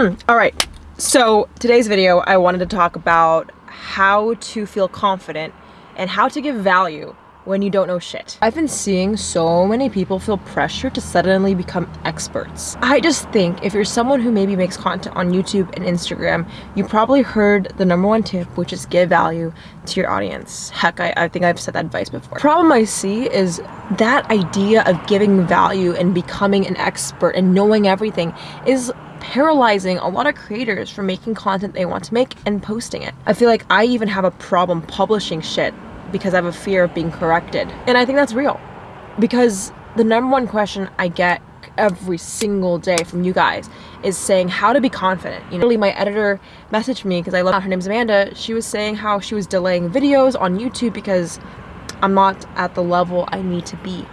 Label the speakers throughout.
Speaker 1: All right, so today's video, I wanted to talk about how to feel confident and how to give value when you don't know shit. I've been seeing so many people feel pressure to suddenly become experts. I just think if you're someone who maybe makes content on YouTube and Instagram, you probably heard the number one tip, which is give value to your audience. Heck, I, I think I've said that advice before. Problem I see is that idea of giving value and becoming an expert and knowing everything is paralyzing a lot of creators from making content they want to make and posting it. I feel like I even have a problem publishing shit because I have a fear of being corrected. And I think that's real because the number one question I get every single day from you guys is saying how to be confident. You know, my editor messaged me because I love her name's Amanda. She was saying how she was delaying videos on YouTube because I'm not at the level I need to be.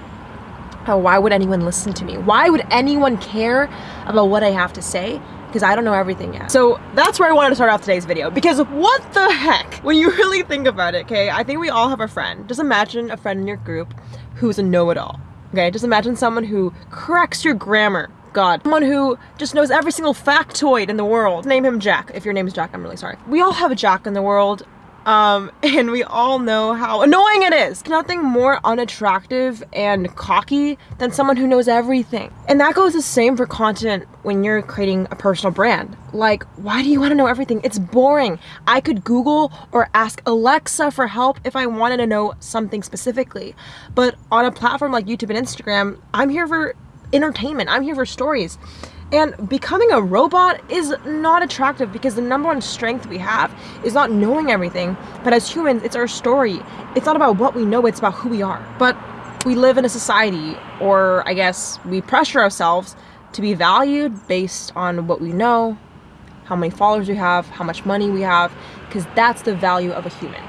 Speaker 1: Why would anyone listen to me? Why would anyone care about what I have to say? because I don't know everything yet. So that's where I wanted to start off today's video because what the heck? When you really think about it, okay, I think we all have a friend. Just imagine a friend in your group who's a know-it-all, okay? Just imagine someone who corrects your grammar, God. Someone who just knows every single factoid in the world. Name him Jack. If your name is Jack, I'm really sorry. We all have a Jack in the world. Um, and we all know how annoying it is. Nothing more unattractive and cocky than someone who knows everything. And that goes the same for content when you're creating a personal brand. Like, why do you want to know everything? It's boring. I could Google or ask Alexa for help if I wanted to know something specifically. But on a platform like YouTube and Instagram, I'm here for entertainment. I'm here for stories. And becoming a robot is not attractive because the number one strength we have is not knowing everything, but as humans, it's our story. It's not about what we know, it's about who we are. But we live in a society, or I guess we pressure ourselves to be valued based on what we know, how many followers we have, how much money we have, because that's the value of a human.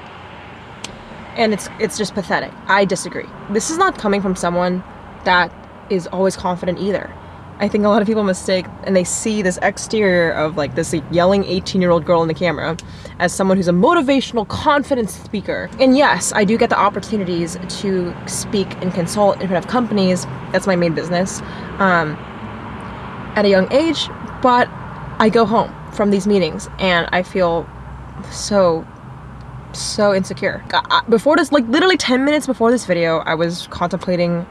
Speaker 1: And it's it's just pathetic. I disagree. This is not coming from someone that is always confident either. I think a lot of people mistake and they see this exterior of like this yelling 18 year old girl in the camera as someone who's a motivational, confidence speaker. And yes, I do get the opportunities to speak and consult in front of companies. That's my main business um, at a young age, but I go home from these meetings and I feel so so insecure. Before this, like literally 10 minutes before this video, I was contemplating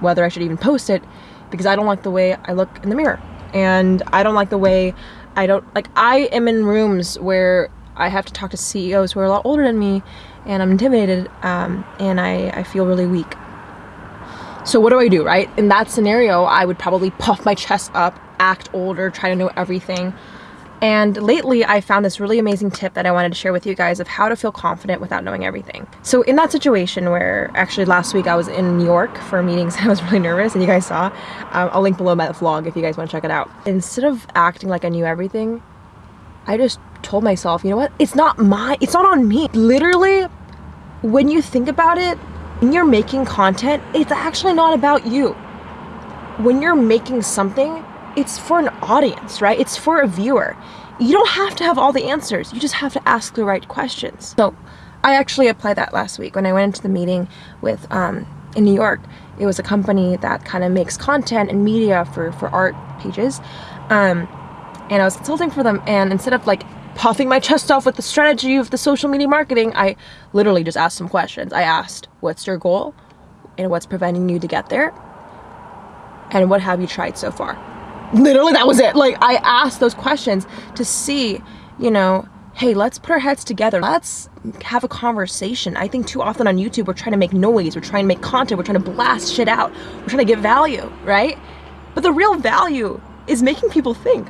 Speaker 1: whether I should even post it because I don't like the way I look in the mirror. And I don't like the way I don't, like I am in rooms where I have to talk to CEOs who are a lot older than me and I'm intimidated um, and I, I feel really weak. So what do I do, right? In that scenario, I would probably puff my chest up, act older, try to know everything. And lately I found this really amazing tip that I wanted to share with you guys of how to feel confident without knowing everything. So in that situation where actually last week I was in New York for meetings and I was really nervous and you guys saw, um, I'll link below my vlog if you guys want to check it out. Instead of acting like I knew everything, I just told myself, you know what? It's not my, it's not on me. Literally, when you think about it, when you're making content, it's actually not about you. When you're making something, it's for an audience, right? It's for a viewer. You don't have to have all the answers. You just have to ask the right questions. So I actually applied that last week when I went into the meeting with um, in New York. It was a company that kind of makes content and media for, for art pages. Um, and I was consulting for them and instead of like puffing my chest off with the strategy of the social media marketing, I literally just asked some questions. I asked, what's your goal? And what's preventing you to get there? And what have you tried so far? Literally that was it. Like i asked those questions to see you know hey let's put our heads together. Let's have a conversation. I think too often on youtube we're trying to make noise we're trying to make content we're trying to blast shit out we're trying to get value right? But the real value is making people think.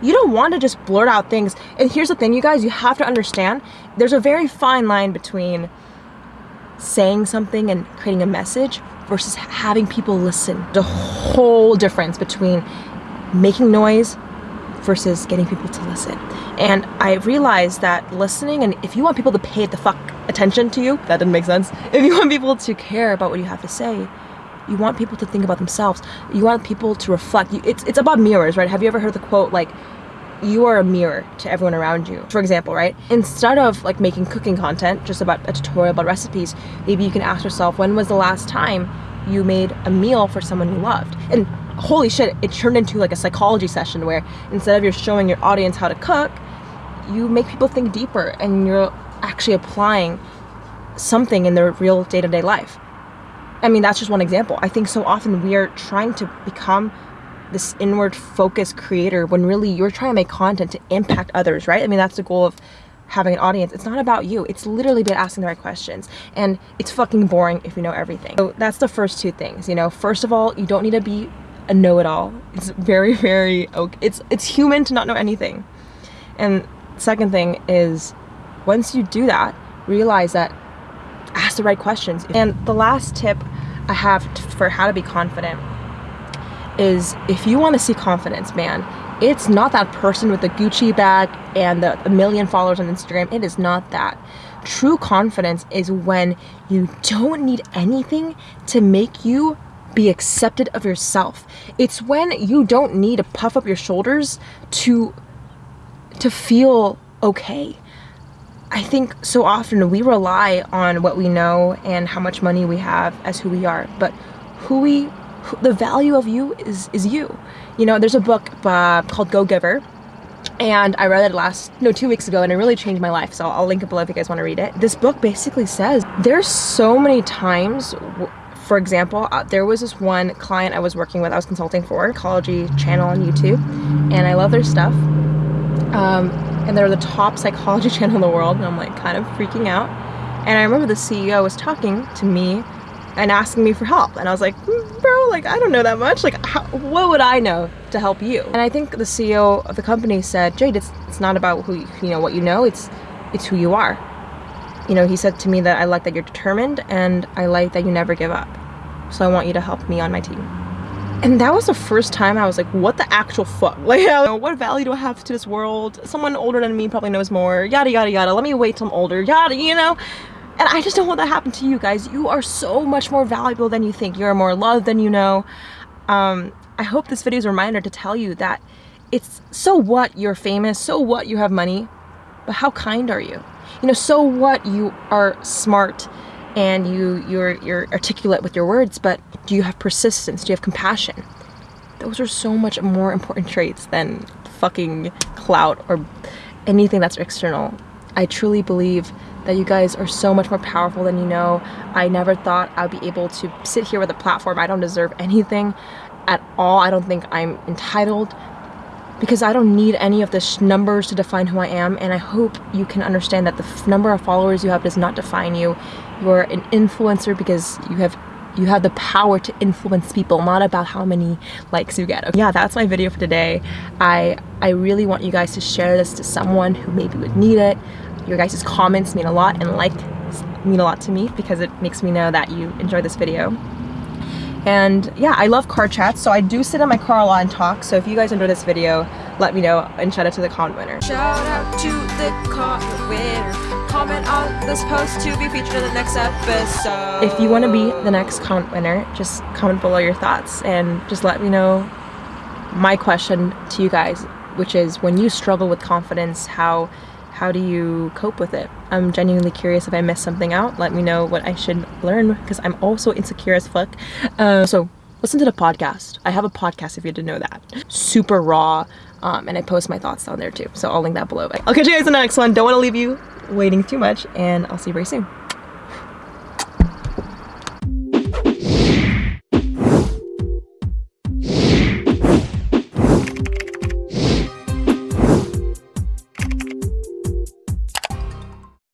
Speaker 1: You don't want to just blurt out things. And here's the thing you guys you have to understand there's a very fine line between saying something and creating a message versus having people listen. The whole difference between making noise versus getting people to listen. And I realized that listening, and if you want people to pay the fuck attention to you, that didn't make sense. If you want people to care about what you have to say, you want people to think about themselves. You want people to reflect. It's, it's about mirrors, right? Have you ever heard the quote like, you are a mirror to everyone around you. For example, right? Instead of like making cooking content, just about a tutorial about recipes, maybe you can ask yourself, when was the last time you made a meal for someone you loved? And holy shit, it turned into like a psychology session where instead of you're showing your audience how to cook, you make people think deeper and you're actually applying something in their real day-to-day life. I mean, that's just one example. I think so often we are trying to become this inward focused creator when really you're trying to make content to impact others, right? I mean, that's the goal of having an audience. It's not about you. It's literally about asking the right questions. And it's fucking boring if you know everything. So that's the first two things, you know. First of all, you don't need to be a know-it-all. It's very, very okay. It's it's human to not know anything. And second thing is once you do that, realize that ask the right questions. And the last tip I have for how to be confident is if you want to see confidence, man, it's not that person with the Gucci bag and the a million followers on Instagram. It is not that. True confidence is when you don't need anything to make you be accepted of yourself. It's when you don't need to puff up your shoulders to to feel okay. I think so often we rely on what we know and how much money we have as who we are, but who we the value of you is is you. You know, there's a book uh, called Go Giver, and I read it last no two weeks ago, and it really changed my life. So I'll link it below if you guys want to read it. This book basically says there's so many times. For example, uh, there was this one client I was working with, I was consulting for, Ecology channel on YouTube, and I love their stuff. Um, and they're the top psychology channel in the world, and I'm like kind of freaking out. And I remember the CEO was talking to me and asking me for help. And I was like, mm, bro, like, I don't know that much. Like, how, what would I know to help you? And I think the CEO of the company said, Jade, it's, it's not about who, you, you know, what you know, it's, it's who you are. You know, he said to me that I like that you're determined and I like that you never give up. So I want you to help me on my team. And that was the first time I was like, what the actual fuck? Like, what value do I have to this world? Someone older than me probably knows more, yada, yada, yada. Let me wait till I'm older, yada, you know? And I just don't want that to happen to you guys. You are so much more valuable than you think. You're more loved than you know. Um, I hope this video is a reminder to tell you that it's so what you're famous, so what you have money, but how kind are you? You know, so what you are smart and you you're you're articulate with your words, but do you have persistence? Do you have compassion? Those are so much more important traits than fucking clout or anything that's external. I truly believe that you guys are so much more powerful than you know. I never thought I'd be able to sit here with a platform. I don't deserve anything at all. I don't think I'm entitled because I don't need any of the numbers to define who I am and I hope you can understand that the number of followers you have does not define you. You're an influencer because you have you have the power to influence people not about how many likes you get yeah that's my video for today i i really want you guys to share this to someone who maybe would need it your guys' comments mean a lot and like mean a lot to me because it makes me know that you enjoy this video. And yeah, I love car chats, so I do sit in my car a lot and talk. So if you guys enjoy this video, let me know and shout out to the comment winner.
Speaker 2: Shout out to the comment winner. Comment on this post to be featured in the next episode.
Speaker 1: If you want to be the next comment winner, just comment below your thoughts and just let me know my question to you guys, which is when you struggle with confidence, how how do you cope with it? I'm genuinely curious if I missed something out. Let me know what I should learn because I'm also insecure as fuck. Uh, so listen to the podcast. I have a podcast if you didn't know that. Super raw. Um, and I post my thoughts down there too. So I'll link that below. I'll catch you guys in the next one. Don't want to leave you waiting too much and I'll see you very soon.